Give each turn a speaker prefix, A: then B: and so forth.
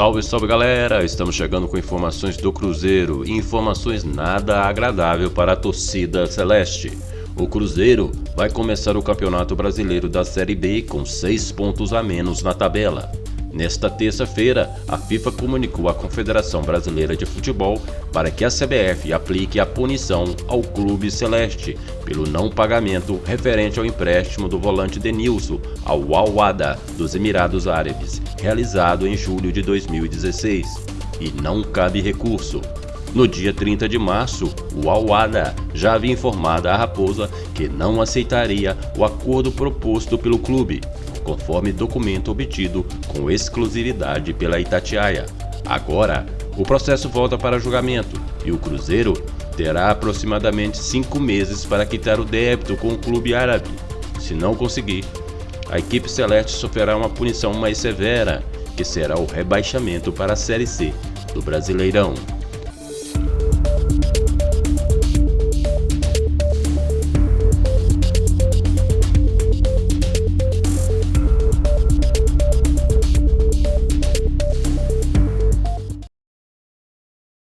A: Salve, salve galera! Estamos chegando com informações do Cruzeiro e informações nada agradável para a torcida celeste. O Cruzeiro vai começar o Campeonato Brasileiro da Série B com 6 pontos a menos na tabela. Nesta terça-feira, a FIFA comunicou à Confederação Brasileira de Futebol para que a CBF aplique a punição ao Clube Celeste pelo não pagamento referente ao empréstimo do volante Denilson ao Al-Wada dos Emirados Árabes, realizado em julho de 2016, e não cabe recurso. No dia 30 de março, o Al-Wada já havia informado a Raposa que não aceitaria o acordo proposto pelo clube, conforme documento obtido com exclusividade pela Itatiaia. Agora, o processo volta para julgamento e o Cruzeiro terá aproximadamente cinco meses para quitar o débito com o clube árabe. Se não conseguir, a equipe celeste sofrerá uma punição mais severa, que será o rebaixamento para a Série C do Brasileirão.